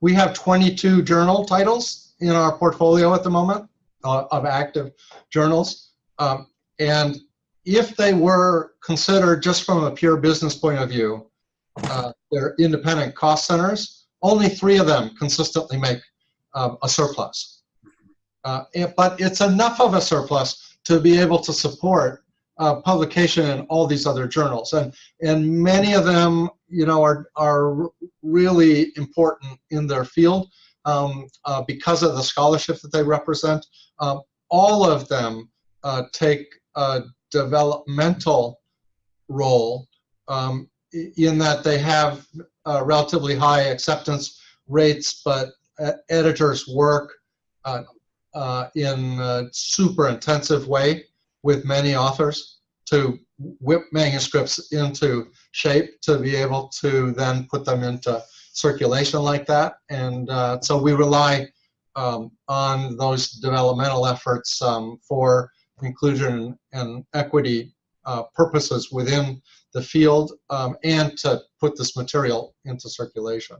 we have 22 journal titles in our portfolio at the moment uh, of active journals. Um, and if they were considered just from a pure business point of view, uh, they're independent cost centers, only three of them consistently make um, a surplus. Uh, it, but it's enough of a surplus to be able to support uh, publication in all these other journals. And, and many of them, you know, are, are really important in their field um, uh, because of the scholarship that they represent. Um, all of them uh, take a developmental role um, in that they have relatively high acceptance rates, but editors work uh, uh, in a super intensive way with many authors to whip manuscripts into shape to be able to then put them into circulation like that. And uh, so we rely um, on those developmental efforts um, for inclusion and equity uh, purposes within the field um, and to put this material into circulation.